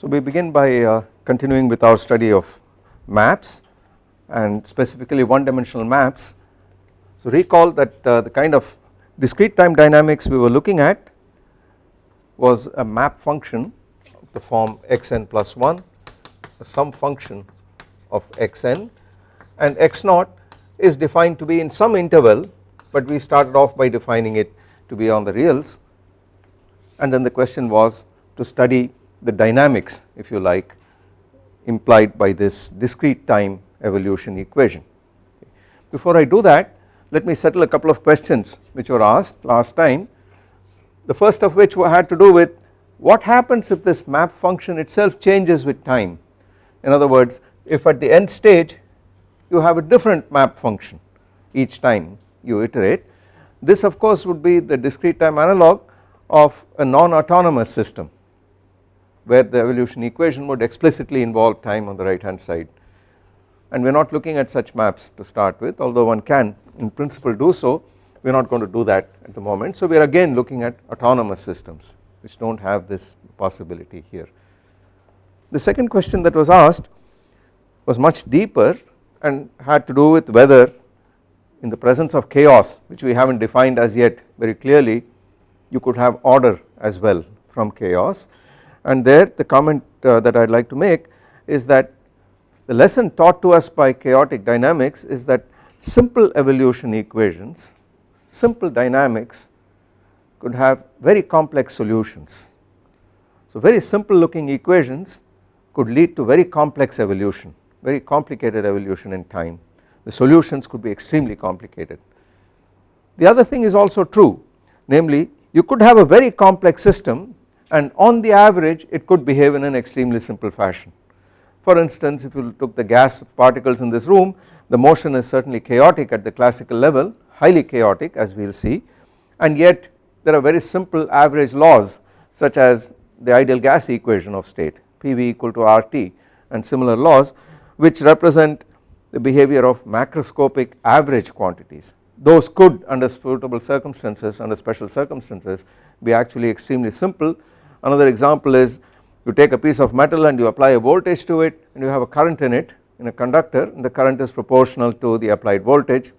So we begin by uh, continuing with our study of maps and specifically one dimensional maps. So recall that uh, the kind of discrete time dynamics we were looking at was a map function of the form xn plus 1 some function of xn and x naught is defined to be in some interval but we started off by defining it to be on the reals and then the question was to study the dynamics if you like implied by this discrete time evolution equation. Before I do that let me settle a couple of questions which were asked last time. The first of which had to do with what happens if this map function itself changes with time? In other words if at the end stage you have a different map function each time you iterate this of course would be the discrete time analog of a non-autonomous system where the evolution equation would explicitly involve time on the right hand side and we are not looking at such maps to start with although one can in principle do so we are not going to do that at the moment. So we are again looking at autonomous systems which do not have this possibility here. The second question that was asked was much deeper and had to do with whether in the presence of chaos which we have not defined as yet very clearly you could have order as well from chaos and there the comment uh, that I would like to make is that the lesson taught to us by chaotic dynamics is that simple evolution equations, simple dynamics could have very complex solutions. So very simple looking equations could lead to very complex evolution, very complicated evolution in time. The solutions could be extremely complicated. The other thing is also true namely you could have a very complex system and on the average it could behave in an extremely simple fashion. For instance if you took the gas particles in this room the motion is certainly chaotic at the classical level highly chaotic as we will see and yet there are very simple average laws such as the ideal gas equation of state PV equal to RT and similar laws which represent the behavior of macroscopic average quantities those could under suitable circumstances under special circumstances be actually extremely simple. Another example is you take a piece of metal and you apply a voltage to it and you have a current in it in a conductor and the current is proportional to the applied voltage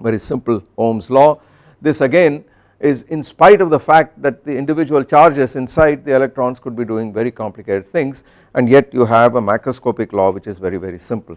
very simple Ohm's law. This again is in spite of the fact that the individual charges inside the electrons could be doing very complicated things and yet you have a macroscopic law which is very very simple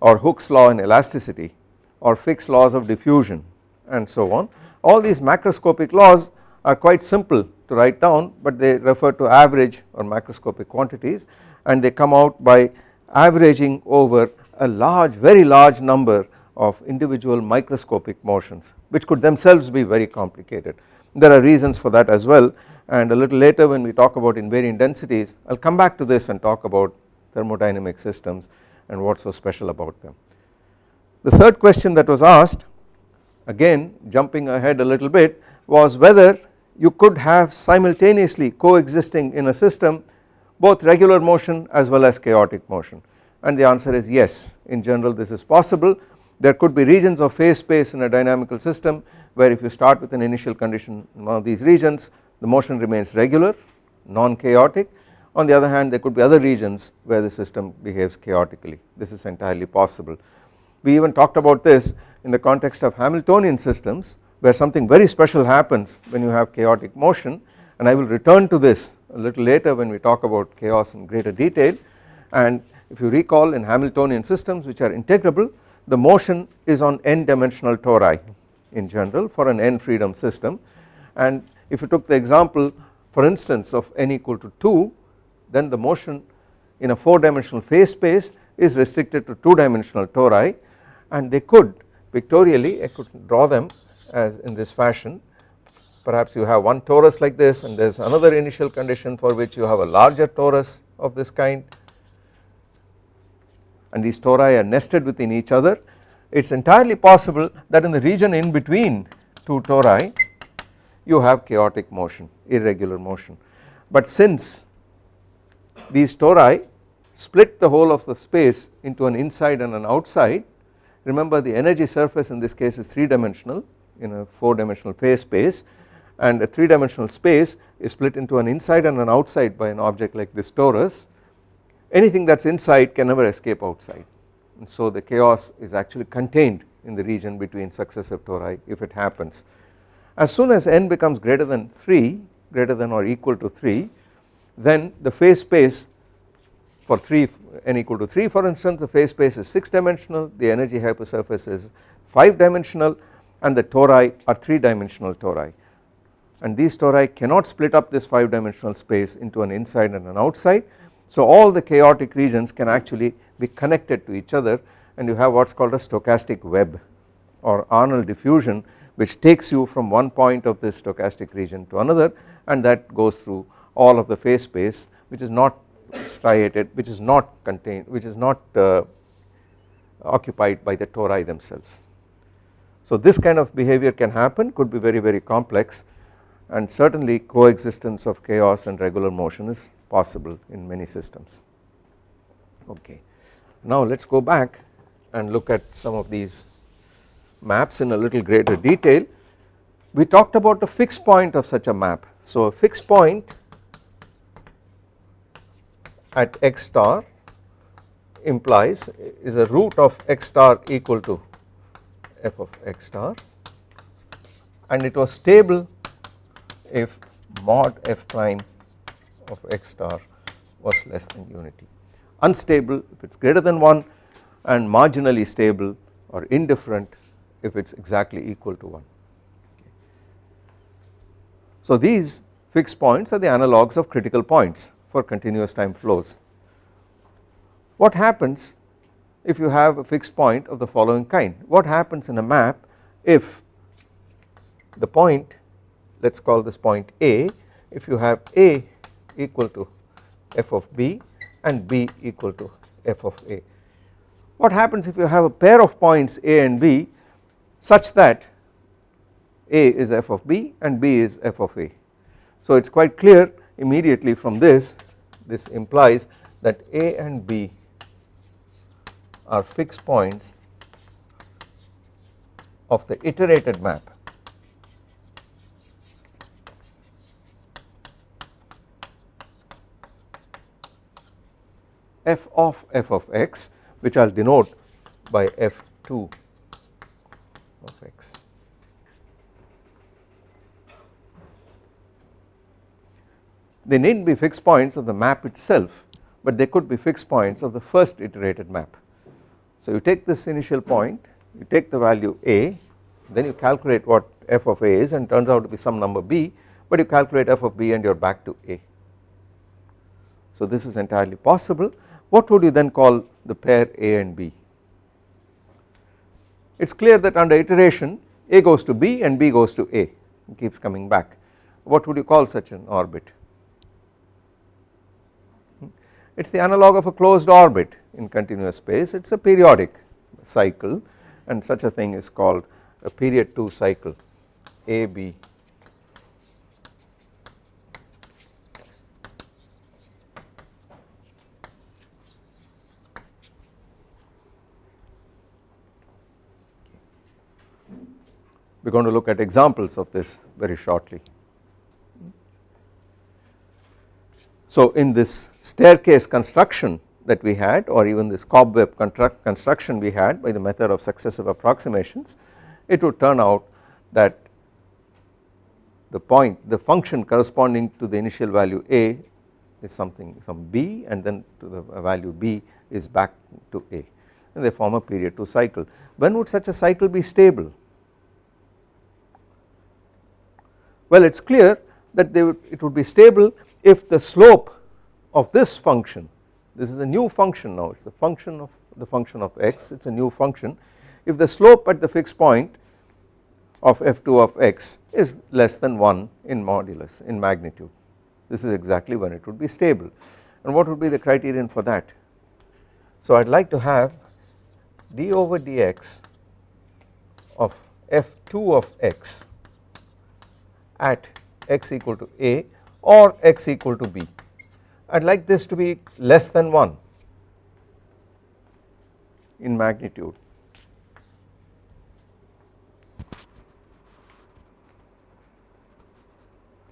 or Hooke's law in elasticity or Fick's laws of diffusion and so on. All these macroscopic laws are quite simple to write down but they refer to average or macroscopic quantities and they come out by averaging over a large very large number of individual microscopic motions which could themselves be very complicated. There are reasons for that as well and a little later when we talk about invariant densities I will come back to this and talk about thermodynamic systems and what is so special about them. The third question that was asked again jumping ahead a little bit was whether you could have simultaneously coexisting in a system both regular motion as well as chaotic motion. And the answer is yes. In general this is possible. There could be regions of phase space in a dynamical system where if you start with an initial condition in one of these regions the motion remains regular non-chaotic. On the other hand there could be other regions where the system behaves chaotically. This is entirely possible. We even talked about this in the context of Hamiltonian systems where something very special happens when you have chaotic motion. And I will return to this a little later when we talk about chaos in greater detail. And if you recall in Hamiltonian systems which are integrable the motion is on n dimensional tori in general for an n freedom system. And if you took the example for instance of n equal to 2 then the motion in a 4 dimensional phase space is restricted to 2 dimensional tori. And they could pictorially I could draw them as in this fashion. Perhaps you have one torus like this and there is another initial condition for which you have a larger torus of this kind. And these tori are nested within each other. It is entirely possible that in the region in between two tori you have chaotic motion irregular motion. But since these tori split the whole of the space into an inside and an outside remember the energy surface in this case is 3 dimensional in a 4 dimensional phase space and a 3 dimensional space is split into an inside and an outside by an object like this torus anything that is inside can never escape outside and so the chaos is actually contained in the region between successive tori if it happens. As soon as n becomes greater than 3 greater than or equal to 3 then the phase space for 3 n equal to 3 for instance the phase space is 6 dimensional the energy hypersurface is 5 dimensional and the tori are 3 dimensional tori. And these tori cannot split up this 5 dimensional space into an inside and an outside. So all the chaotic regions can actually be connected to each other. And you have what is called a stochastic web or Arnold diffusion which takes you from one point of this stochastic region to another. And that goes through all of the phase space which is not striated which is not contained which is not uh, occupied by the tori themselves. So this kind of behavior can happen could be very very complex and certainly coexistence of chaos and regular motion is possible in many systems. Okay. Now let us go back and look at some of these maps in a little greater detail. We talked about the fixed point of such a map. So a fixed point at x star implies is a root of x star equal to f of x star and it was stable if mod f prime of x star was less than unity. Unstable if it is greater than 1 and marginally stable or indifferent if it is exactly equal to 1. So these fixed points are the analogues of critical points for continuous time flows. What happens if you have a fixed point of the following kind? What happens in a map if the point let us call this point A if you have A equal to f of b and b equal to f of a. What happens if you have a pair of points a and b such that a is f of b and b is f of a. So it is quite clear immediately from this this implies that a and b are fixed points of the iterated map f of f of x which I will denote by f2 of x. They need not be fixed points of the map itself but they could be fixed points of the first iterated map. So you take this initial point you take the value a then you calculate what f of a is and turns out to be some number b but you calculate f of b and you are back to a. So this is entirely possible what would you then call the pair A and B? It is clear that under iteration A goes to B and B goes to A it keeps coming back what would you call such an orbit? It is the analog of a closed orbit in continuous space it is a periodic cycle and such a thing is called a period 2 cycle AB we are going to look at examples of this very shortly. So in this staircase construction that we had or even this cobweb construction we had by the method of successive approximations it would turn out that the point the function corresponding to the initial value a is something some b and then to the value b is back to a and they form a period 2 cycle. When would such a cycle be stable? Well it is clear that would, it would be stable if the slope of this function this is a new function now it is the function of the function of x it is a new function if the slope at the fixed point of f2 of x is less than 1 in modulus in magnitude this is exactly when it would be stable and what would be the criterion for that. So I would like to have d over dx of f2 of x at x equal to a or x equal to b. I would like this to be less than 1 in magnitude.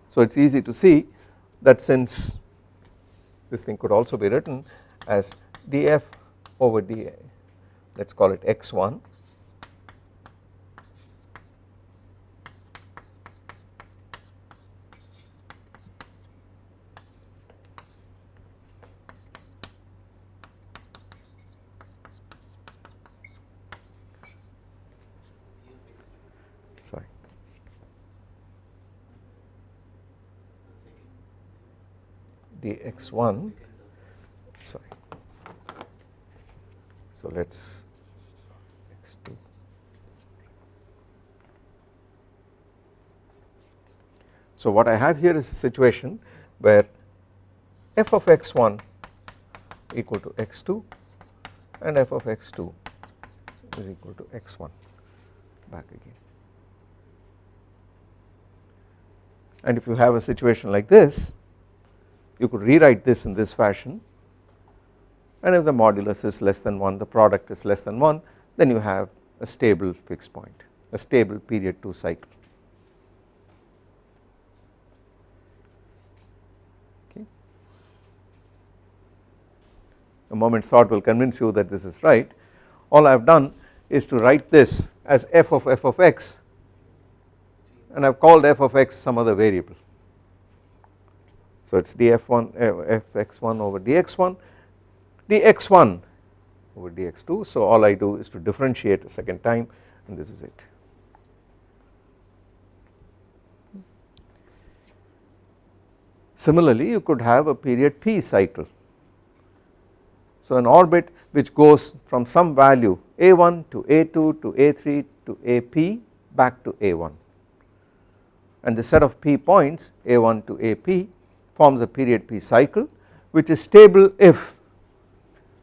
So it is easy to see that since this thing could also be written as df over dA let us call it x1 sorry dx1 sorry so let us x2 so what I have here is a situation where f of x1 equal to x2 and f of x2 is equal to x1 back again. And if you have a situation like this you could rewrite this in this fashion. And if the modulus is less than 1 the product is less than 1 then you have a stable fixed point a stable period 2 cycle. A moment's thought will convince you that this is right. All I have done is to write this as f of f of x and I have called f of x some other variable so it is df1 fx1 eh, over dx1 dx1 over dx2 so all I do is to differentiate a second time and this is it. Similarly you could have a period p cycle. So an orbit which goes from some value a1 to a2 to a3 to ap back to a1 and the set of p points a1 to ap forms a period p cycle which is stable if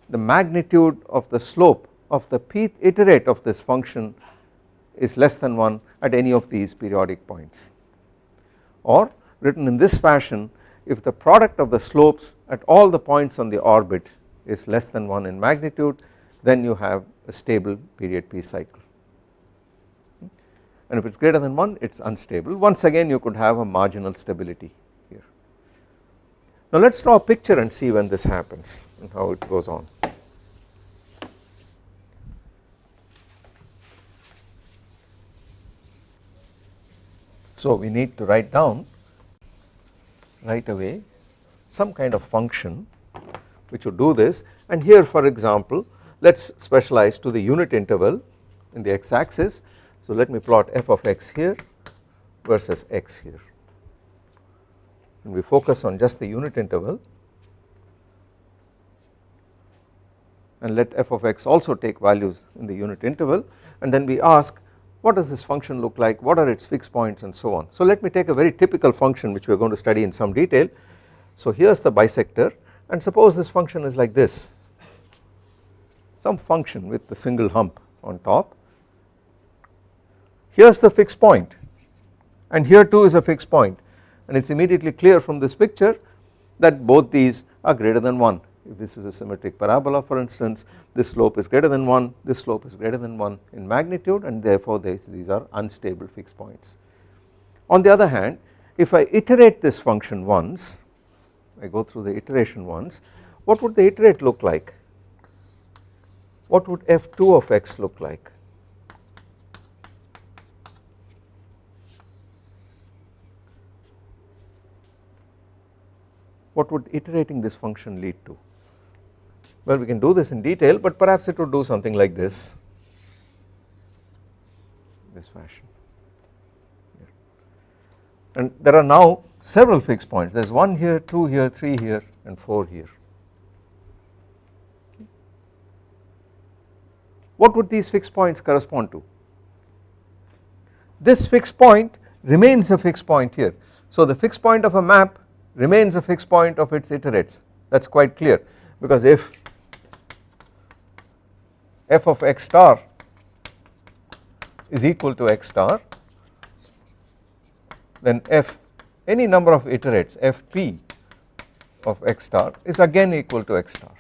the magnitude of the slope of the pth iterate of this function is less than 1 at any of these periodic points. Or written in this fashion if the product of the slopes at all the points on the orbit is less than 1 in magnitude then you have a stable period p cycle. And if it is greater than 1 it is unstable. Once again you could have a marginal stability. Now let us draw a picture and see when this happens and how it goes on. So we need to write down right away some kind of function which would do this and here for example let us specialize to the unit interval in the x axis. So let me plot f of x here versus x here and we focus on just the unit interval and let f of x also take values in the unit interval and then we ask what does this function look like, what are its fixed points and so on. So let me take a very typical function which we are going to study in some detail. So here is the bisector and suppose this function is like this, some function with the single hump on top. Here is the fixed point and here too is a fixed point and it is immediately clear from this picture that both these are greater than 1 if this is a symmetric parabola for instance this slope is greater than 1 this slope is greater than 1 in magnitude and therefore these are unstable fixed points. On the other hand if I iterate this function once I go through the iteration once what would the iterate look like? What would f2 of x look like what would iterating this function lead to? Well we can do this in detail but perhaps it would do something like this. This fashion. And there are now several fixed points. There is 1 here 2 here 3 here and 4 here. What would these fixed points correspond to? This fixed point remains a fixed point here. So the fixed point of a map remains a fixed point of its iterates. That is quite clear. Because if f of x star is equal to x star then f any number of iterates fp of x star is again equal to x star.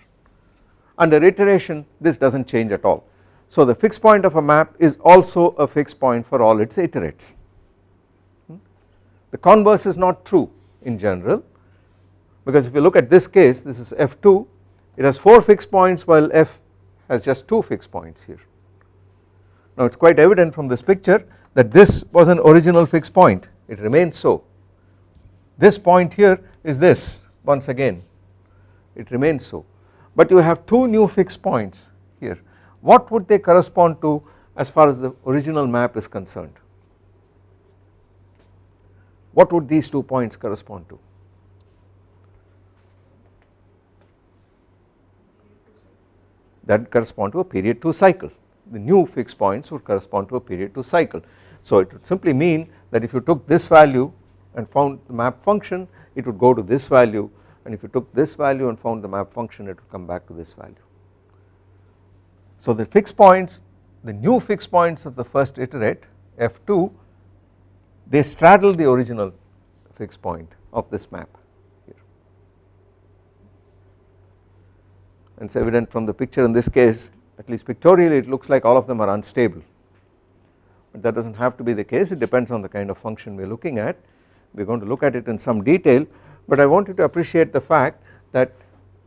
Under iteration this does not change at all. So the fixed point of a map is also a fixed point for all its iterates. Hmm? The converse is not true in general. Because if you look at this case this is f2 it has 4 fixed points while f has just 2 fixed points here. Now it is quite evident from this picture that this was an original fixed point. It remains so. This point here is this once again. It remains so. But you have two new fixed points here. What would they correspond to as far as the original map is concerned what would these two points correspond to? That correspond to a period 2 cycle. The new fixed points would correspond to a period 2 cycle. So it would simply mean that if you took this value and found the map function it would go to this value. And if you took this value and found the map function it would come back to this value. So the fixed points the new fixed points of the first iterate f2 they straddle the original fixed point of this map here. And it is evident from the picture in this case at least pictorially it looks like all of them are unstable. But that does not have to be the case. It depends on the kind of function we are looking at. We are going to look at it in some detail. But I want you to appreciate the fact that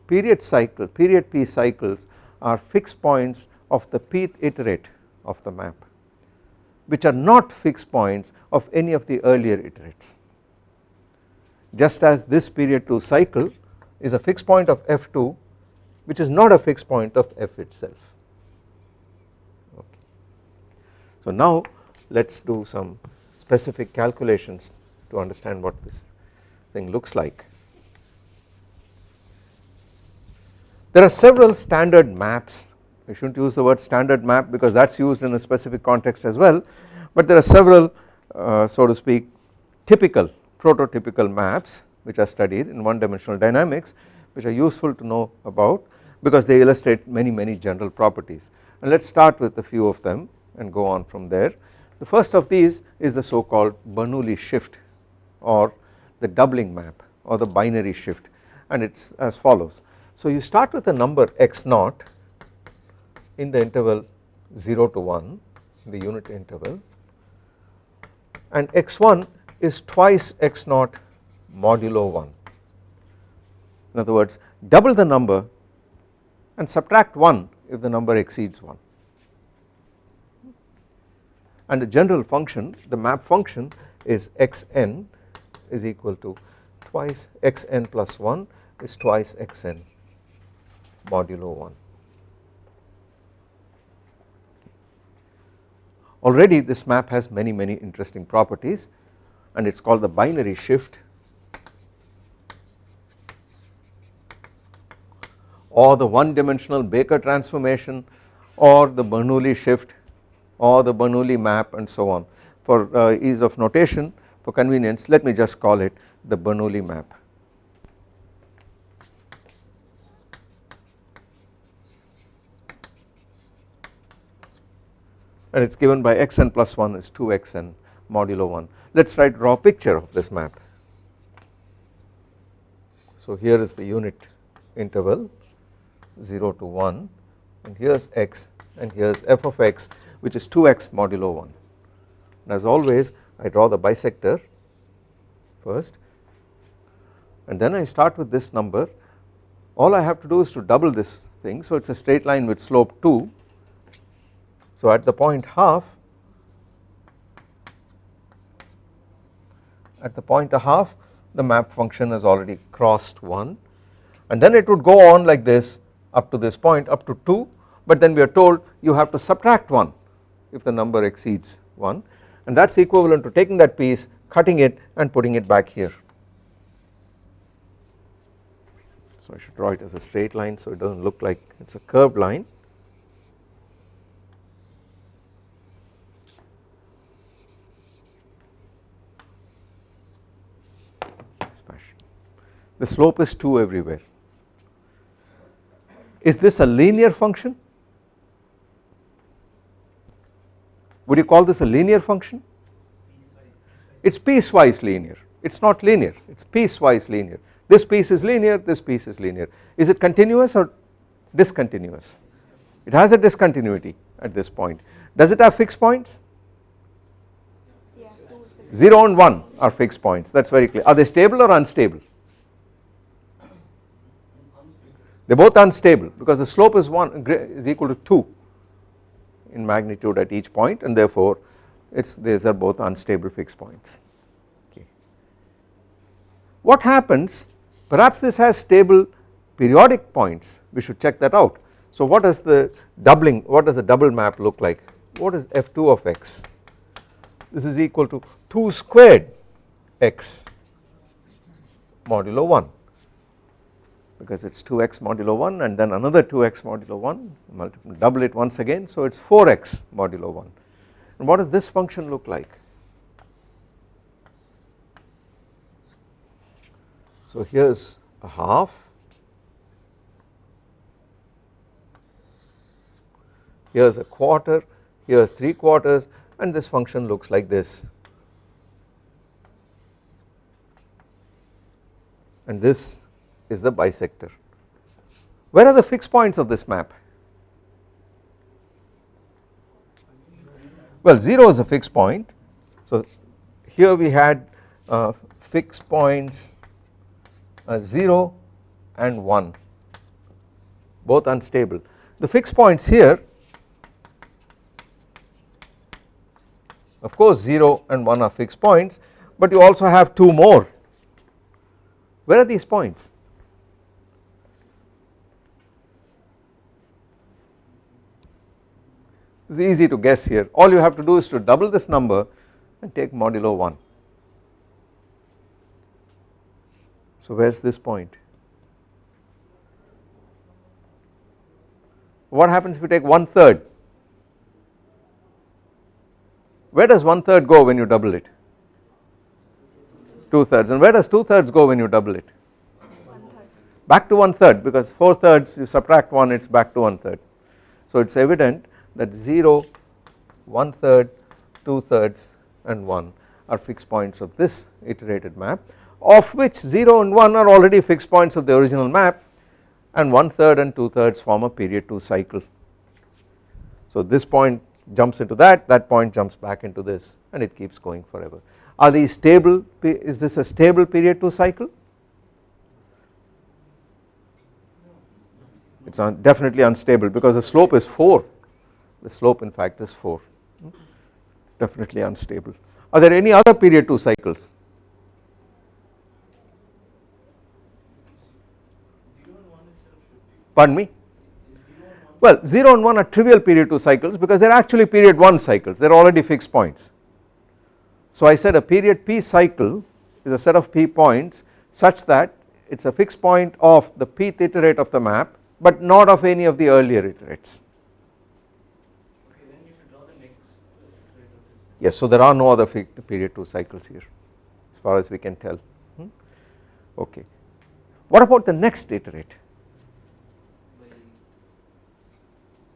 period cycle period p cycles are fixed points of the pth iterate of the map which are not fixed points of any of the earlier iterates just as this period 2 cycle is a fixed point of f2 which is not a fixed point of f itself okay. So now let us do some specific calculations to understand what this thing looks like. There are several standard maps I should not use the word standard map because that is used in a specific context as well but there are several uh, so to speak typical prototypical maps which are studied in one dimensional dynamics which are useful to know about because they illustrate many many general properties and let us start with a few of them and go on from there. The first of these is the so called Bernoulli shift or the doubling map or the binary shift and it is as follows. So you start with a number x naught in the interval 0 to 1 the unit interval and x1 is twice x naught modulo 1 in other words double the number and subtract 1 if the number exceeds 1 and the general function the map function is xn is equal to twice xn plus 1 is twice xn modulo 1 Already this map has many many interesting properties and it is called the binary shift or the one dimensional Baker transformation or the Bernoulli shift or the Bernoulli map and so on for uh, ease of notation for convenience let me just call it the Bernoulli map. And it is given by xn plus 1 is 2xn modulo 1. Let us draw a picture of this map. So here is the unit interval 0 to 1 and here is x and here is f of x which is 2x modulo 1 and as always I draw the bisector first and then I start with this number all I have to do is to double this thing so it is a straight line with slope 2 so at the point half at the point a half the map function has already crossed 1 and then it would go on like this up to this point up to 2 but then we are told you have to subtract 1 if the number exceeds 1 and that is equivalent to taking that piece cutting it and putting it back here. So I should draw it as a straight line so it does not look like it is a curved line the slope is 2 everywhere. Is this a linear function? Would you call this a linear function? It is piecewise linear, it is not linear, it is piecewise linear. This piece is linear, this piece is linear. Is it continuous or discontinuous? It has a discontinuity at this point. Does it have fixed points? 0 and 1 are fixed points that is very clear are they stable or unstable they are both unstable because the slope is 1 is equal to 2 in magnitude at each point and therefore it's these are both unstable fixed points okay. What happens perhaps this has stable periodic points we should check that out. So what does the doubling what does the double map look like what is f2 of x this is equal to 2 squared x modulo 1 because it is 2x modulo 1 and then another 2x modulo 1 double it once again. So it is 4x modulo 1 and what does this function look like? So here is a half. Here is a quarter. Here is 3 quarters. And this function looks like this. And this is the bisector. Where are the fixed points of this map? Well 0 is a fixed point so here we had uh, fixed points uh, 0 and 1 both unstable. The fixed points here of course 0 and 1 are fixed points but you also have 2 more where are these points is easy to guess here all you have to do is to double this number and take modulo 1 so where is this point what happens if you take one third where does one third go when you double it? Two thirds and where does two thirds go when you double it? Back to one third because four thirds you subtract one it is back to one third. So it is evident that 0, one third, two thirds and 1 are fixed points of this iterated map of which 0 and 1 are already fixed points of the original map and one third and two thirds form a period 2 cycle. So this point jumps into that, that point jumps back into this and it keeps going forever. Are these stable, is this a stable period 2 cycle? It is definitely unstable because the slope is 4, the slope in fact is 4, definitely unstable. Are there any other period 2 cycles? Pardon me? Well 0 and 1 are trivial period 2 cycles because they are actually period 1 cycles they are already fixed points. So I said a period p cycle is a set of p points such that it is a fixed point of the pth iterate of the map but not of any of the earlier iterates. Yes so there are no other period 2 cycles here as far as we can tell hmm? okay. What about the next iterate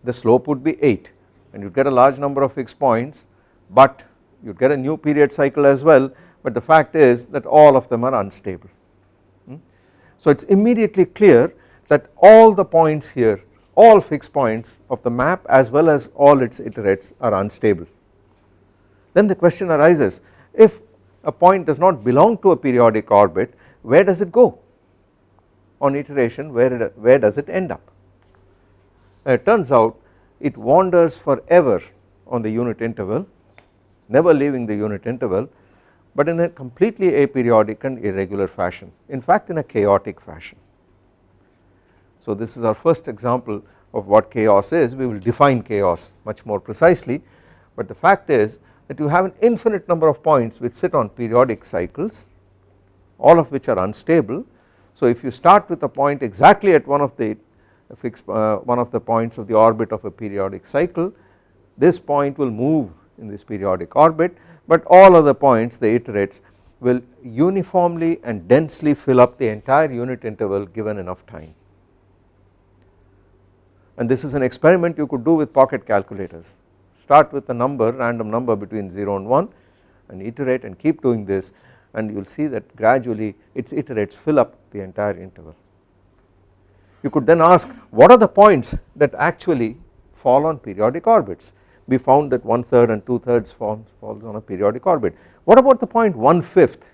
the slope would be 8 and you get a large number of fixed points but you get a new period cycle as well but the fact is that all of them are unstable. Hmm? So it is immediately clear that all the points here all fixed points of the map as well as all its iterates are unstable. Then the question arises if a point does not belong to a periodic orbit where does it go? On iteration where, it, where does it end up? It turns out it wanders forever on the unit interval never leaving the unit interval but in a completely aperiodic and irregular fashion in fact in a chaotic fashion. So this is our first example of what chaos is. We will define chaos much more precisely but the fact is that you have an infinite number of points which sit on periodic cycles all of which are unstable. So if you start with a point exactly at one of the fix uh, one of the points of the orbit of a periodic cycle this point will move in this periodic orbit but all other points the iterates will uniformly and densely fill up the entire unit interval given enough time. And this is an experiment you could do with pocket calculators start with a number random number between 0 and 1 and iterate and keep doing this and you will see that gradually its iterates fill up the entire interval you could then ask what are the points that actually fall on periodic orbits we found that one third and two thirds falls, falls on a periodic orbit. What about the point one fifth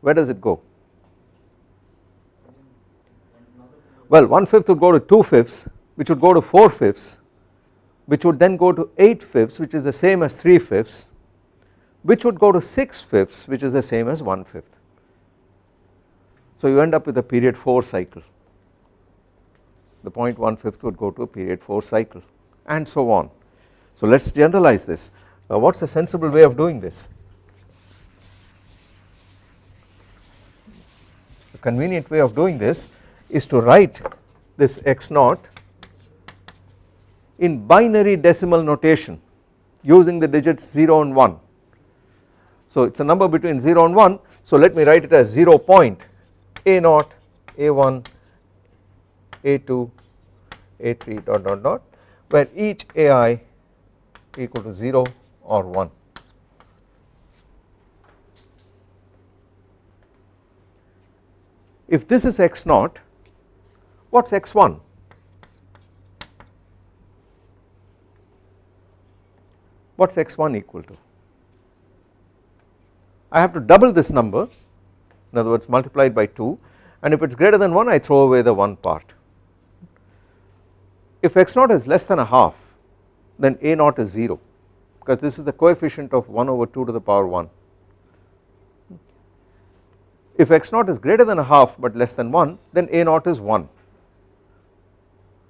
where does it go? Well one fifth would go to two fifths which would go to four fifths which would then go to 8 fifths which is the same as 3 fifths which would go to 6 fifths which is the same as 1 fifth. So you end up with a period 4 cycle the point 1 fifth would go to a period 4 cycle and so on. So let us generalize this uh, what is a sensible way of doing this a convenient way of doing this is to write this x naught in binary decimal notation using the digits 0 and 1. So it is a number between 0 and 1 so let me write it as 0 point a naught a1 a2 a3 dot dot dot where each ai equal to 0 or 1. If this is x naught what is x1 what is x1 equal to? I have to double this number in other words multiplied by 2 and if it is greater than 1 I throw away the 1 part. If x naught is less than a half then a naught is 0 because this is the coefficient of 1 over 2 to the power 1. If x naught is greater than a half but less than 1 then a naught is 1.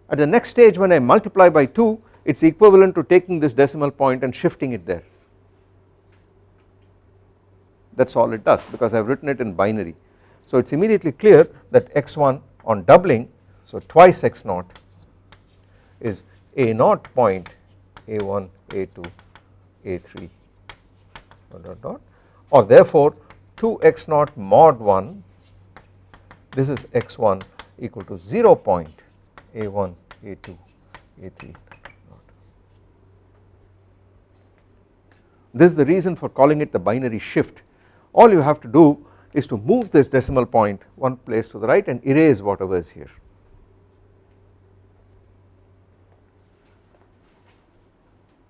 At the next stage when I multiply by 2 it is equivalent to taking this decimal point and shifting it there that is all it does because I have written it in binary. So it is immediately clear that x1 on doubling so twice x naught is a naught point a1 a2 a3 dot dot dot or therefore 2 x naught mod 1 this is x1 equal to 0 point a1 a2 a3 This is the reason for calling it the binary shift. All you have to do is to move this decimal point one place to the right and erase whatever is here.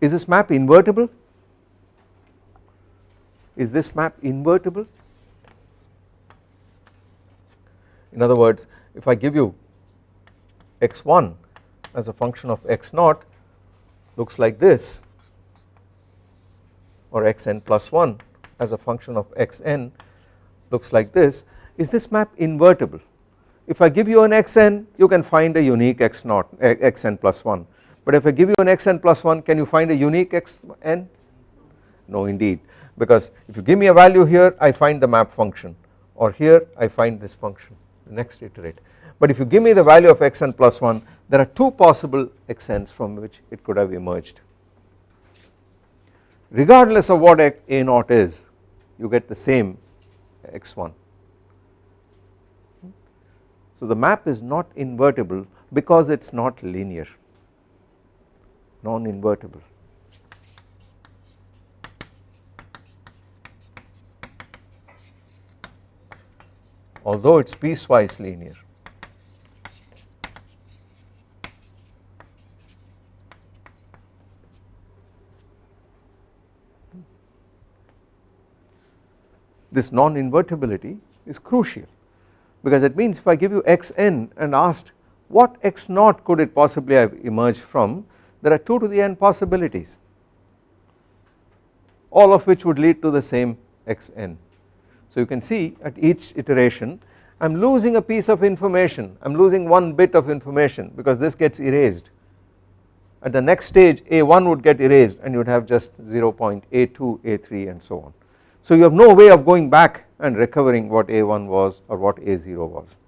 Is this map invertible? Is this map invertible? In other words if I give you x1 as a function of x naught looks like this or xn plus 1 as a function of xn looks like this is this map invertible? If I give you an xn you can find a unique x naught eh, xn plus 1 but if I give you an xn plus 1 can you find a unique xn no indeed. Because if you give me a value here I find the map function. Or here I find this function. The next iterate. But if you give me the value of xn plus 1 there are two possible xn's from which it could have emerged regardless of what a naught is you get the same x1. So the map is not invertible because it is not linear non invertible. although it is piecewise linear. This non-invertibility is crucial. Because it means if I give you xn and asked what x naught could it possibly have emerged from there are 2 to the n possibilities all of which would lead to the same xn. So you can see at each iteration I am losing a piece of information I am losing one bit of information because this gets erased. At the next stage a1 would get erased and you would have just 0 0.a2 a3 and so on so you have no way of going back and recovering what A1 was or what A0 was.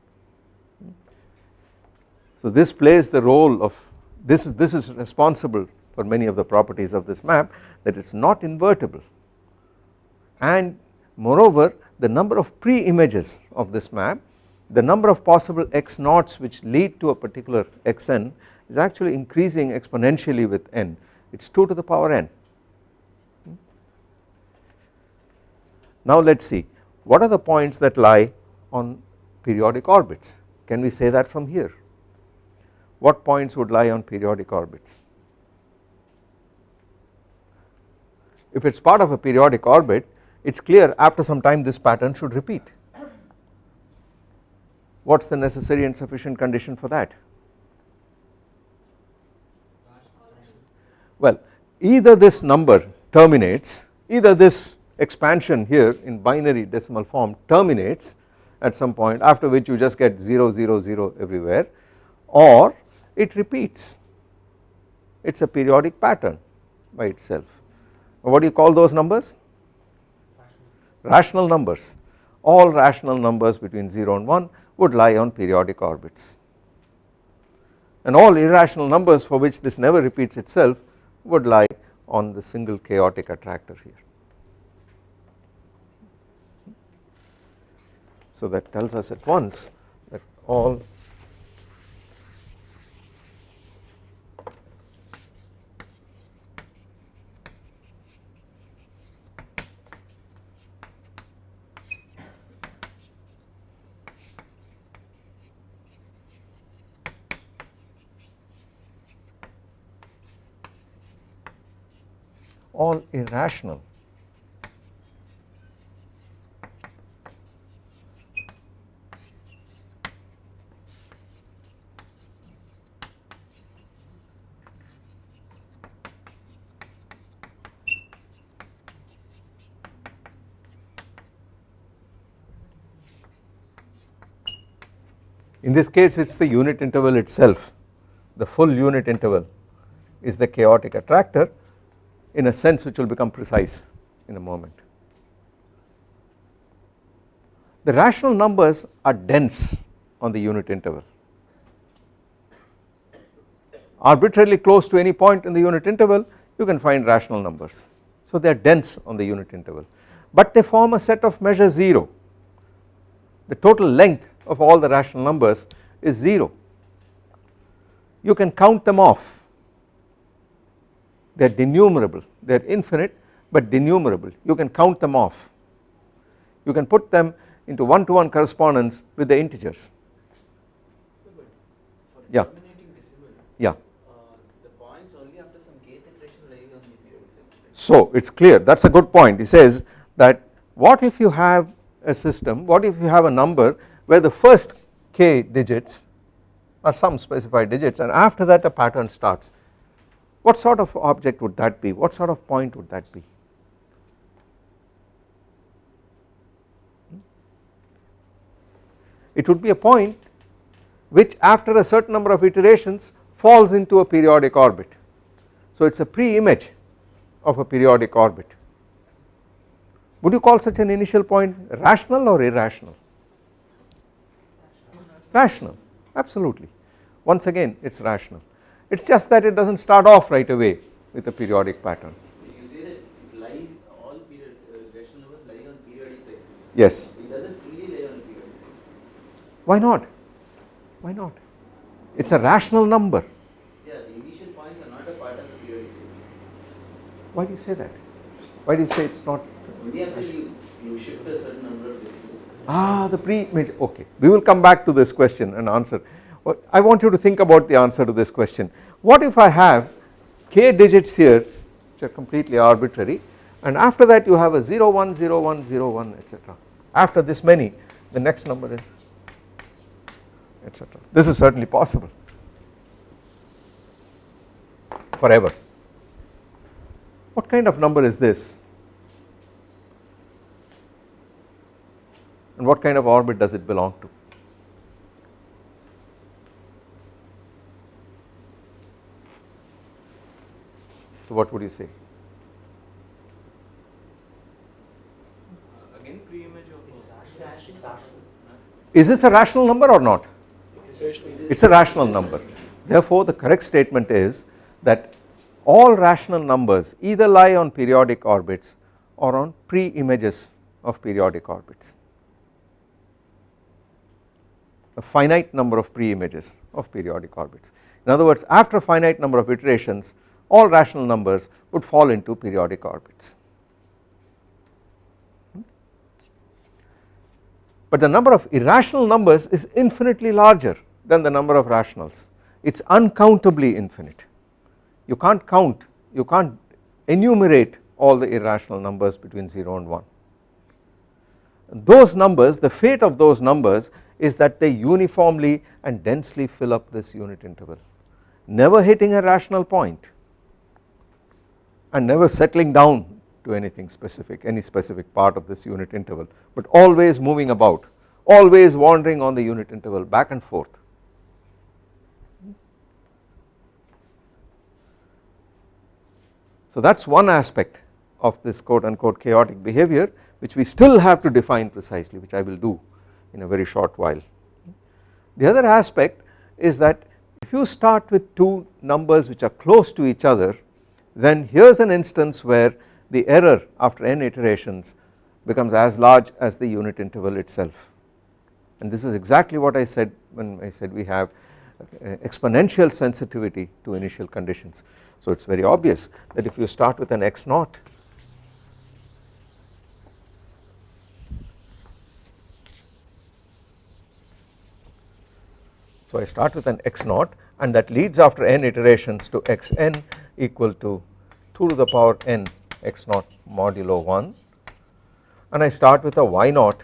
So this plays the role of this is this is responsible for many of the properties of this map that it is not invertible. And moreover the number of pre-images of this map the number of possible x naughts which lead to a particular xn is actually increasing exponentially with n. It is 2 to the power n Now let us see what are the points that lie on periodic orbits can we say that from here what points would lie on periodic orbits if it is part of a periodic orbit it is clear after some time this pattern should repeat. What is the necessary and sufficient condition for that? Well either this number terminates either this expansion here in binary decimal form terminates at some point after which you just get 0 0 0 everywhere or it repeats it is a periodic pattern by itself. What do you call those numbers? Rational numbers all rational numbers between 0 and 1 would lie on periodic orbits and all irrational numbers for which this never repeats itself would lie on the single chaotic attractor here. So that tells us at once that all all irrational this case it is the unit interval itself. The full unit interval is the chaotic attractor in a sense which will become precise in a moment. The rational numbers are dense on the unit interval. Arbitrarily close to any point in the unit interval you can find rational numbers. So they are dense on the unit interval. But they form a set of measure 0 the total length of all the rational numbers is 0 you can count them off. They are denumerable. They are infinite but denumerable. You can count them off. You can put them into one to one correspondence with the integers. Yeah. Yeah. So it is clear. That is a good point. He says that what if you have a system what if you have a number where the first k digits are some specified digits and after that a pattern starts. What sort of object would that be? What sort of point would that be? Hmm? It would be a point which after a certain number of iterations falls into a periodic orbit. So it is a pre-image of a periodic orbit. Would you call such an initial point rational or irrational rational absolutely once again it is rational it is just that it does not start off right away with a periodic pattern. You say that it lies all period, uh, rational numbers lie on periodic cycles. Yes. It does not fully lie on periodic cycles. Why not? Why not? It is a rational number. Yeah, the initial points are not a part of the periodic cycle. Why do you say that? Why do you say it is not? Only after you, you shift a certain number of decimals. Ah, the pre-image, okay. We will come back to this question and answer. I want you to think about the answer to this question. What if I have k digits here which are completely arbitrary and after that you have a 0 1 0 1 0 1 etc. After this many the next number is etc. This is certainly possible forever. What kind of number is this and what kind of orbit does it belong to? So what would you say? Again, Is this a rational number or not? It is a rational number. Therefore, the correct statement is that all rational numbers either lie on periodic orbits or on pre-images of periodic orbits. A finite number of pre-images of periodic orbits. In other words, after a finite number of iterations, all rational numbers would fall into periodic orbits. Hmm? But the number of irrational numbers is infinitely larger than the number of rationals it is uncountably infinite you can't count you can't enumerate all the irrational numbers between 0 and 1. Those numbers the fate of those numbers is that they uniformly and densely fill up this unit interval. Never hitting a rational point and never settling down to anything specific any specific part of this unit interval but always moving about always wandering on the unit interval back and forth. So that is one aspect of this quote unquote chaotic behavior which we still have to define precisely which I will do in a very short while. The other aspect is that if you start with two numbers which are close to each other then here is an instance where the error after n iterations becomes as large as the unit interval itself and this is exactly what I said when I said we have uh, exponential sensitivity to initial conditions. So it is very obvious that if you start with an x naught So I start with an x naught and that leads after n iterations to xn equal to 2 to the power n x naught modulo 1 and I start with a y naught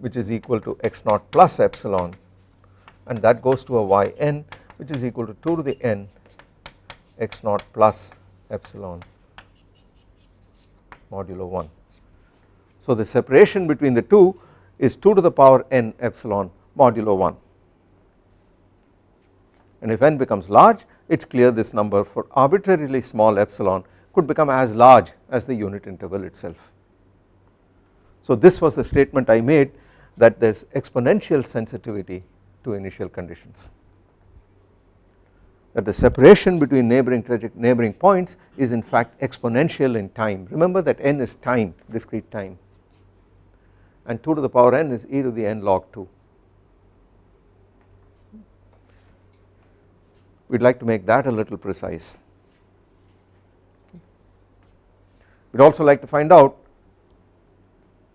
which is equal to x naught plus epsilon. And that goes to a yn which is equal to 2 to the n x naught plus epsilon modulo 1. So the separation between the two is 2 to the power n epsilon modulo 1 and if n becomes large it is clear this number for arbitrarily small epsilon could become as large as the unit interval itself. So this was the statement I made that there is exponential sensitivity to initial conditions. That the separation between neighboring neighboring points is in fact exponential in time. Remember that n is time discrete time. And 2 to the power n is e to the n log 2 we would like to make that a little precise we would also like to find out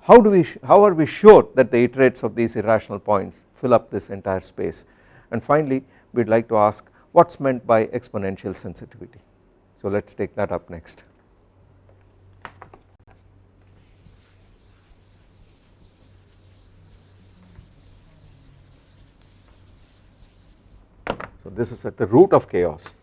how do we how are we sure that the iterates of these irrational points fill up this entire space and finally we would like to ask what is meant by exponential sensitivity. So let us take that up next. So this is at the root of chaos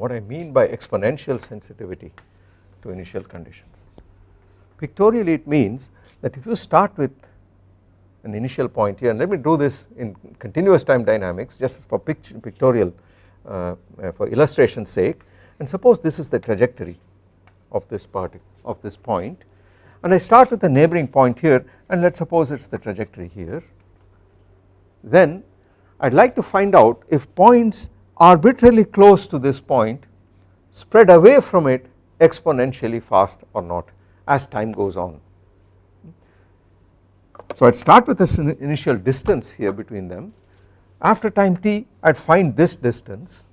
what I mean by exponential sensitivity to initial conditions. Pictorially it means that if you start with an initial point here. And let me do this in continuous time dynamics just for pictorial uh, uh, for illustration sake. And suppose this is the trajectory of this part of this point. And I start with a neighboring point here and let us suppose it is the trajectory here. Then I would like to find out if points arbitrarily close to this point spread away from it exponentially fast or not as time goes on. So I would start with this initial distance here between them. After time t I would find this distance.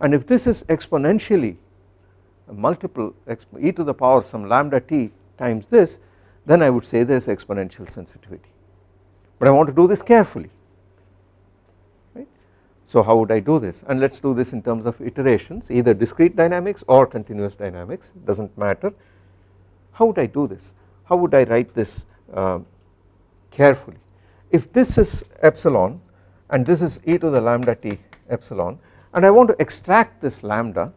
And if this is exponentially multiple e to the power some lambda t times this then I would say there is exponential sensitivity. But I want to do this carefully. So how would I do this? And let us do this in terms of iterations either discrete dynamics or continuous dynamics does not matter. How would I do this? How would I write this uh, carefully? If this is epsilon and this is e to the lambda t epsilon and I want to extract this lambda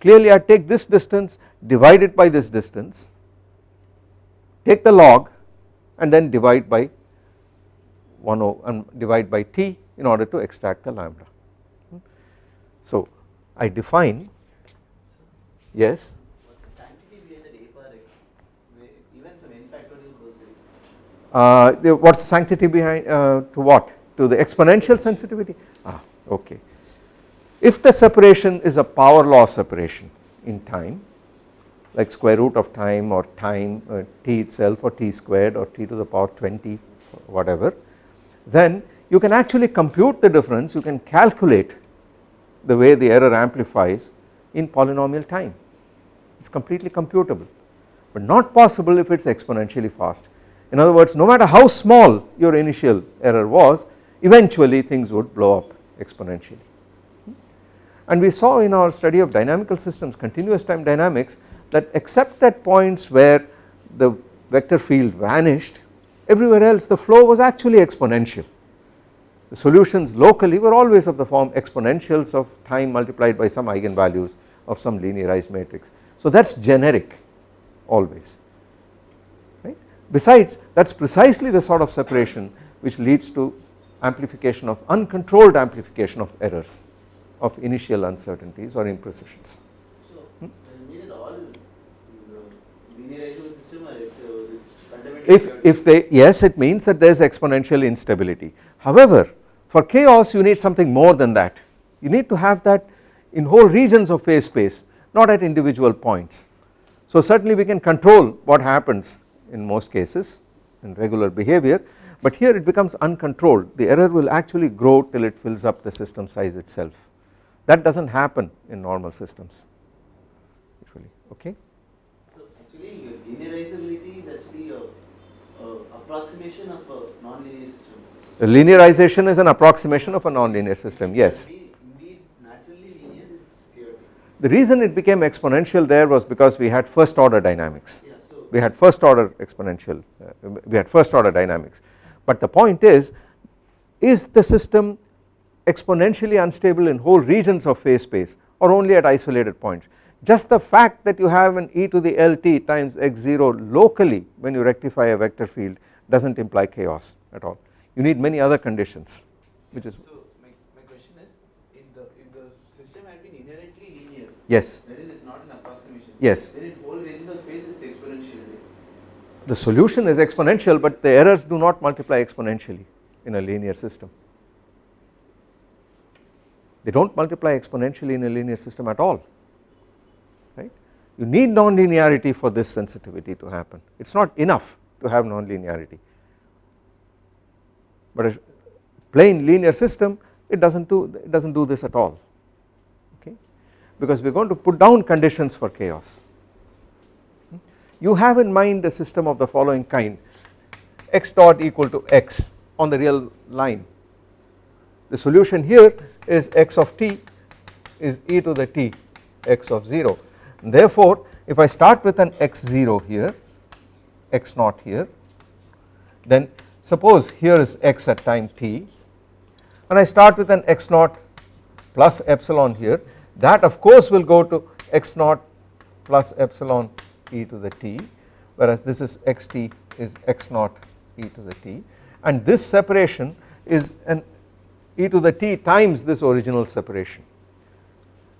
clearly I take this distance divide it by this distance take the log and then divide by 1 and divide by t in order to extract the lambda. Hmm. So I define yes uh, what is the sanctity behind uh, to what? To the exponential sensitivity? Ah okay. If the separation is a power law separation in time like square root of time or time uh, t itself or t squared or t to the power 20 whatever then you can actually compute the difference. You can calculate the way the error amplifies in polynomial time. It is completely computable but not possible if it is exponentially fast. In other words no matter how small your initial error was eventually things would blow up exponentially and we saw in our study of dynamical systems continuous time dynamics that except at points where the vector field vanished everywhere else the flow was actually exponential. The solutions locally were always of the form exponentials of time multiplied by some eigenvalues of some linearized matrix. So that is generic always. Besides that is precisely the sort of separation which leads to amplification of uncontrolled amplification of errors of initial uncertainties or imprecisions. So, does it mean that all uh, linearizable system are it's, uh, If, if they yes it means that there is exponential instability however for chaos you need something more than that you need to have that in whole regions of phase space not at individual points. So certainly we can control what happens in most cases in regular behavior but here it becomes uncontrolled the error will actually grow till it fills up the system size itself that does not happen in normal systems usually okay. So actually linearizability is actually a, a approximation of a non-linear system. The linearization is an approximation of a nonlinear system yes. Indeed naturally linear. The reason it became exponential there was because we had first order dynamics Yeah, so we had first order exponential uh, we had first order dynamics. But the point is is the system exponentially unstable in whole regions of phase space or only at isolated points? Just the fact that you have an e to the lt times x0 locally when you rectify a vector field does not imply chaos at all. You need many other conditions which is so my, my question is if the if the system had been inherently linear yes. that is it's not an approximation Yes. then in whole regions of space it's exponential right? The solution is exponential but the errors do not multiply exponentially in a linear system. They do not multiply exponentially in a linear system at all right? You need nonlinearity for this sensitivity to happen. It is not enough to have nonlinearity. But a plain linear system it does not do it does not do this at all okay? Because we are going to put down conditions for chaos you have in mind a system of the following kind x dot equal to x on the real line. The solution here is x of t is e to the t x of 0 therefore if I start with an x0 here x naught here then suppose here is x at time t and I start with an x naught plus epsilon here that of course will go to x naught plus epsilon e to the t whereas this is xt is x naught e to the t. And this separation is an e to the t times this original separation.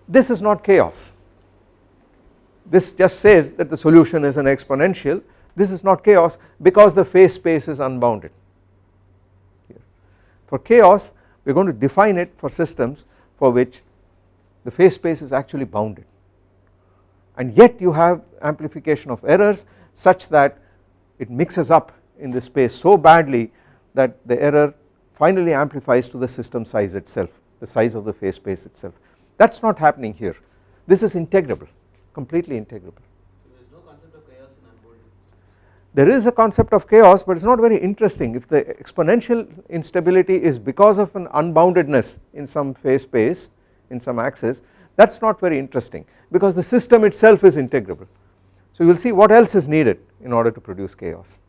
This is not chaos. This just says that the solution is an exponential. This is not chaos because the phase space is unbounded. For chaos we are going to define it for systems for which the phase space is actually bounded and yet you have amplification of errors such that it mixes up in the space so badly that the error finally amplifies to the system size itself the size of the phase space itself that is not happening here this is integrable completely integrable. So there is no concept of chaos in unbounded. There is a concept of chaos but it is not very interesting if the exponential instability is because of an unboundedness in some phase space in some axis that is not very interesting because the system itself is integrable. So you will see what else is needed in order to produce chaos.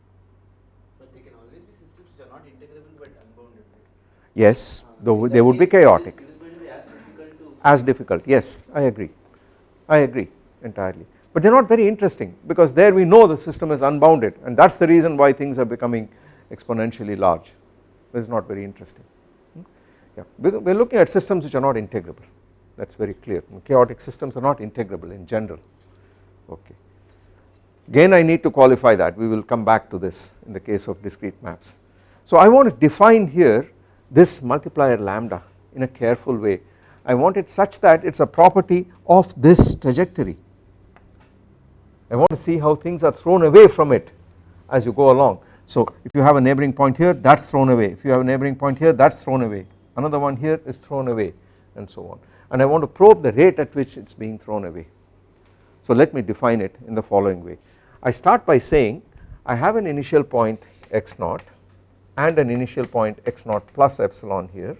But they can always be systems which are not integrable but unbounded? Yes Uh, though they would be it chaotic It is going to be as difficult to as difficult yes I agree I agree entirely but they are not very interesting because there we know the system is unbounded and that is the reason why things are becoming exponentially large this is not very interesting Hmm? yeah we are looking at systems which are not integrable that is very clear. Chaotic systems are not integrable in general. Okay. Again I need to qualify that. We will come back to this in the case of discrete maps. So I want to define here this multiplier lambda in a careful way. I want it such that it is a property of this trajectory. I want to see how things are thrown away from it as you go along. So if you have a neighboring point here that is thrown away. If you have a neighboring point here that is thrown away. Another one here is thrown away and so on and I want to probe the rate at which it is being thrown away. So let me define it in the following way. I start by saying I have an initial point x naught and an initial point x naught plus epsilon here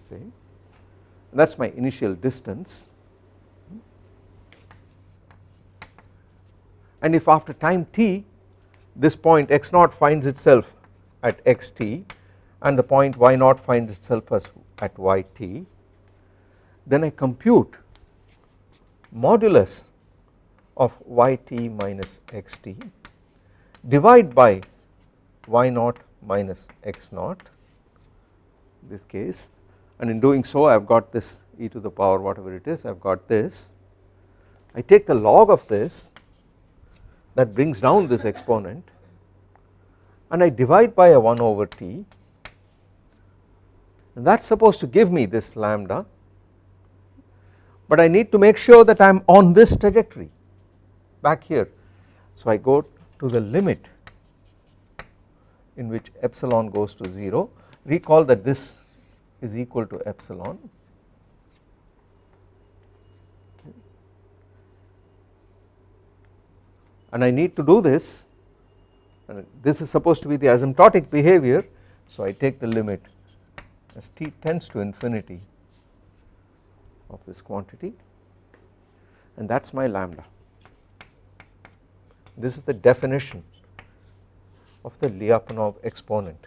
say that is my initial distance and if after time t this point x naught finds itself at xt and the point y naught finds itself as at yt then I compute modulus of yt minus xt divide by y naught minus x naught this case and in doing so I have got this e to the power whatever it is I have got this. I take the log of this that brings down this exponent and I divide by a 1 over t. And that is supposed to give me this lambda but I need to make sure that I am on this trajectory. Back here. So I go to the limit in which epsilon goes to 0 recall that this is equal to epsilon. And I need to do this. And this is supposed to be the asymptotic behavior. So I take the limit as t tends to infinity of this quantity. And that is my lambda. This is the definition of the Lyapunov exponent.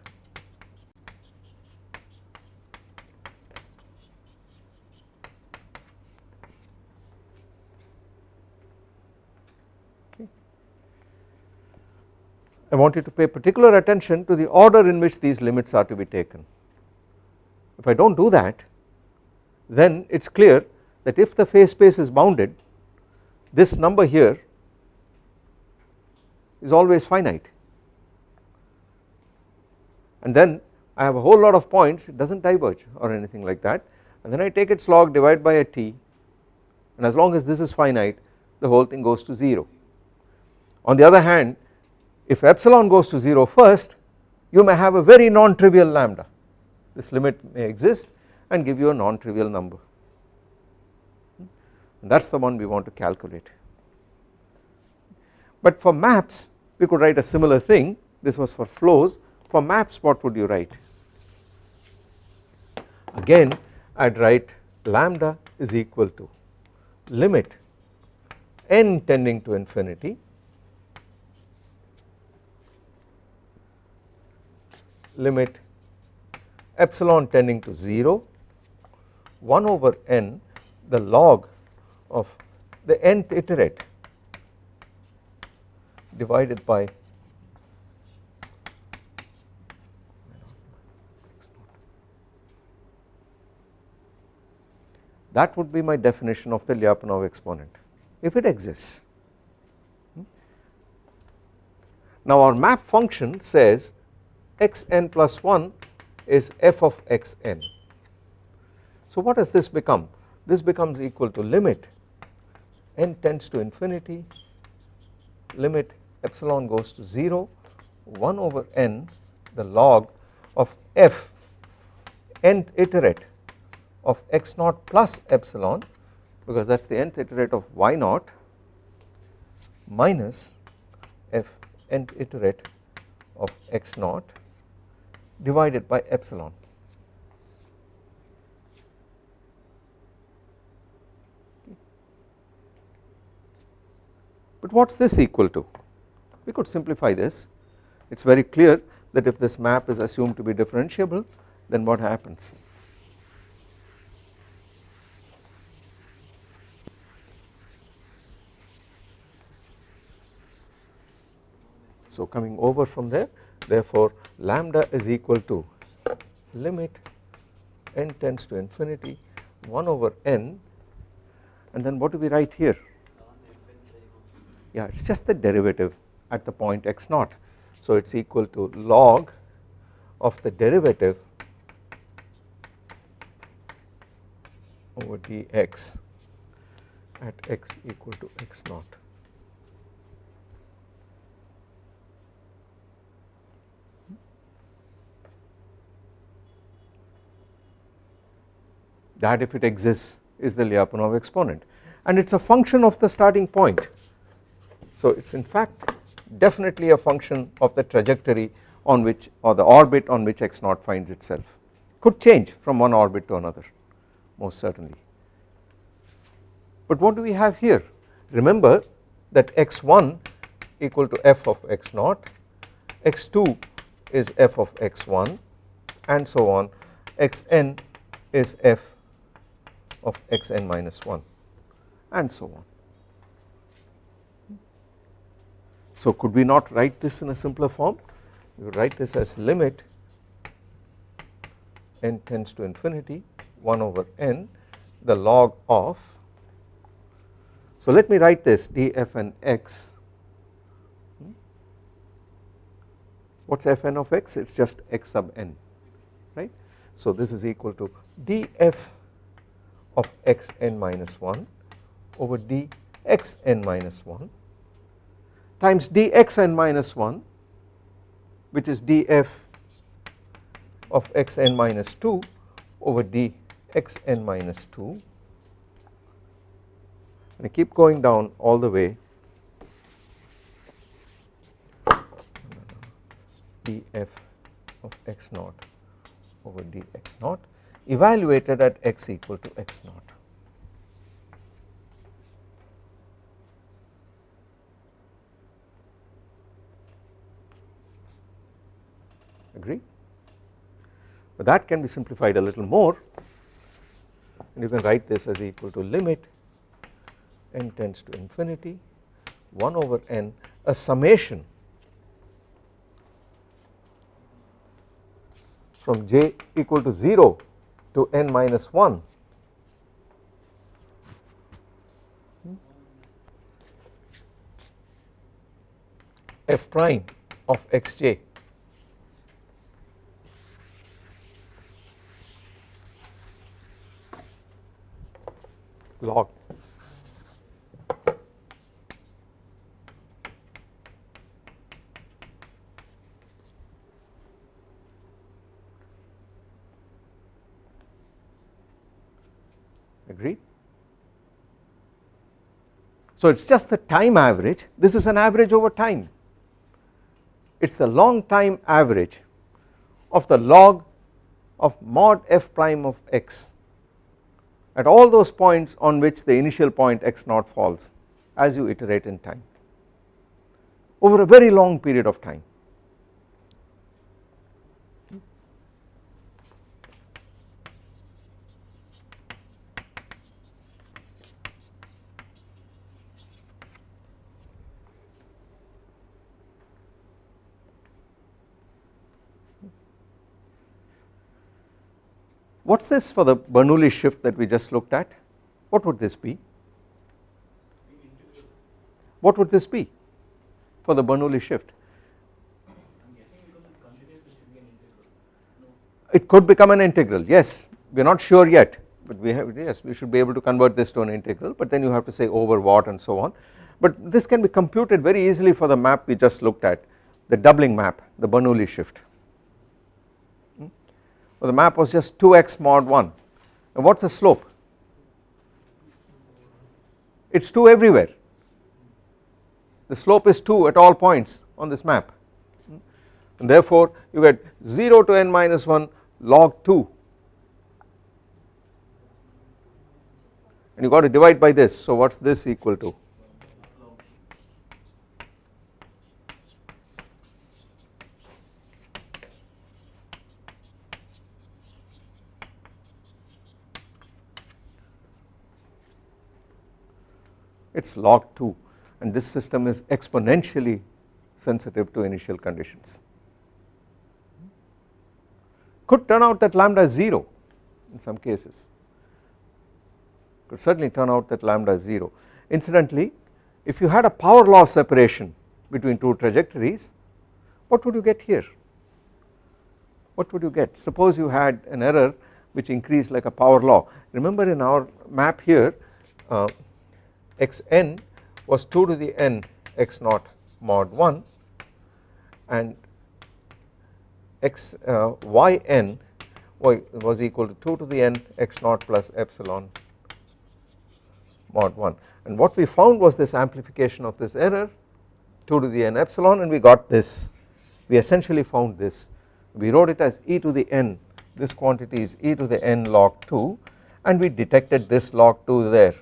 I want you to pay particular attention to the order in which these limits are to be taken. If I do not do that then it is clear that if the phase space is bounded this number here is always finite. And then I have a whole lot of points it does not diverge or anything like that. And then I take its log divide by a t and as long as this is finite the whole thing goes to 0. On the other hand if epsilon goes to 0 first you may have a very non-trivial lambda. This limit may exist and give you a non-trivial number. That is the one we want to calculate. But for maps we could write a similar thing. This was for flows. For maps what would you write? Again I would write lambda is equal to limit n tending to infinity limit epsilon tending to 0 1 over n the log of the nth iterate divided by that would be my definition of the Lyapunov exponent if it exists. Hmm? Now our map function says xn plus 1 is f of xn. So what does this become? This becomes equal to limit n tends to infinity limit epsilon goes to 0 1 over n the log of f nth iterate of x naught plus epsilon because that is the nth iterate of y naught minus f nth iterate of x naught divided by epsilon. But what is this equal to? We could simplify this. It is very clear that if this map is assumed to be differentiable then what happens? So coming over from there therefore lambda is equal to limit n tends to infinity 1 over n. And then what do we write here yeah it is just the derivative at the point x naught. So it is equal to log of the derivative over dx at x equal to x naught. That if it exists is the Lyapunov exponent. And it is a function of the starting point. So it is in fact definitely a function of the trajectory on which or the orbit on which x naught finds itself could change from one orbit to another most certainly. But what do we have here remember that x1 equal to f of x naught x2 is f of x1 and so on xn is f of xn minus 1 and so on. So could we not write this in a simpler form? We write this as limit n tends to infinity 1 over n the log of. So let me write this df and x. What is fn of x? It is just x sub n right. So this is equal to df of xn minus 1 over dxn minus 1 times dxn minus 1 which is df of xn minus 2 over dxn minus 2 and I keep going down all the way df of x naught over dx naught evaluated at x equal to x naught. Agree? But that can be simplified a little more. And you can write this as equal to limit n tends to infinity 1 over n a summation from j equal to 0 to n minus 1 f prime of xj log. Agreed. So it is just the time average. This is an average over time. It is the long time average of the log of mod f prime of x at all those points on which the initial point x naught falls as you iterate in time over a very long period of time. What is this for the Bernoulli shift that we just looked at? What would this be? What would this be for the Bernoulli shift? It could become an integral yes we are not sure yet but we have yes we should be able to convert this to an integral but then you have to say over what and so on but this can be computed very easily for the map we just looked at the doubling map the Bernoulli shift well, the map was just 2x mod 1 and what is the slope? It is 2 everywhere. The slope is 2 at all points on this map. And therefore you get 0 to n minus 1 log 2 and you got to divide by this. So what is this equal to it is log 2 and this system is exponentially sensitive to initial conditions. Could turn out that lambda is 0 in some cases, could certainly turn out that lambda is 0. Incidentally if you had a power law separation between two trajectories what would you get here? What would you get? Suppose you had an error which increased like a power law remember in our map here uh, xn was 2 to the n x naught mod 1 and x uh, yn was equal to 2 to the n x naught plus epsilon mod 1 and what we found was this amplification of this error 2 to the n epsilon and we got this. We essentially found this. We wrote it as e to the n. This quantity is e to the n log 2 and we detected this log 2 there.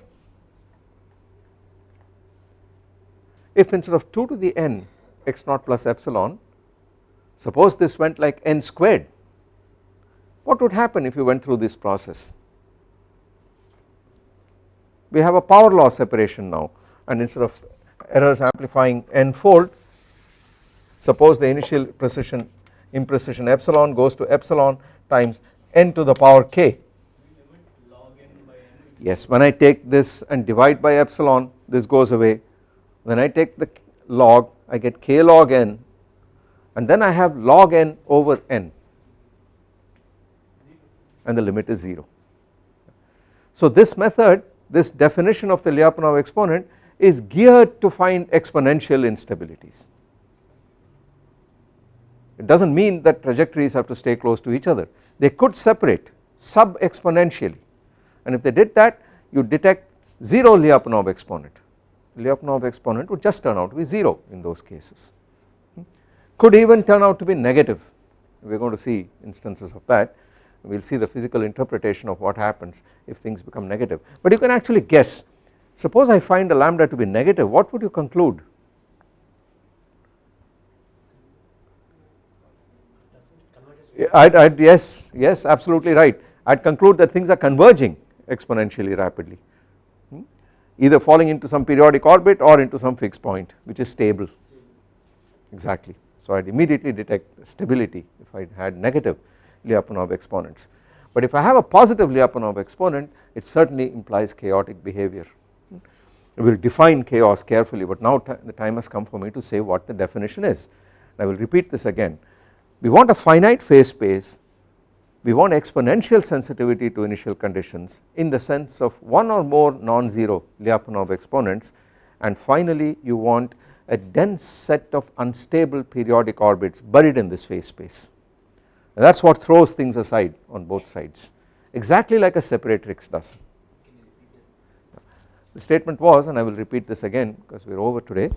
If instead of 2 to the n x naught plus epsilon suppose this went like n squared what would happen if you went through this process? We have a power law separation now and instead of errors amplifying n fold suppose the initial precision imprecision epsilon goes to epsilon times n to the power k. Yes when I take this and divide by epsilon this goes away when I take the log I get k log n and then I have log n over n and the limit is 0. So this method this definition of the Lyapunov exponent is geared to find exponential instabilities. It does not mean that trajectories have to stay close to each other they could separate sub exponentially and if they did that you detect 0 Lyapunov exponent Lyapunov exponent would just turn out to be 0 in those cases. Could even turn out to be negative. We are going to see instances of that. We will see the physical interpretation of what happens if things become negative. But you can actually guess. Suppose I find a lambda to be negative what would you conclude? I'd, I'd, yes yes absolutely right. I'd conclude that things are converging exponentially rapidly. hmm? Either falling into some periodic orbit or into some fixed point which is stable. Exactly. So I'd immediately detect stability if I had negative Lyapunov exponents. But if I have a positive Lyapunov exponent it certainly implies chaotic behavior. We will define chaos carefully but now the time has come for me to say what the definition is. I will repeat this again. We want a finite phase space we want exponential sensitivity to initial conditions in the sense of one or more non-zero Lyapunov exponents. And finally you want a dense set of unstable periodic orbits buried in this phase space. That is what throws things aside on both sides exactly like a separatrix does. The statement was and I will repeat this again because we are over today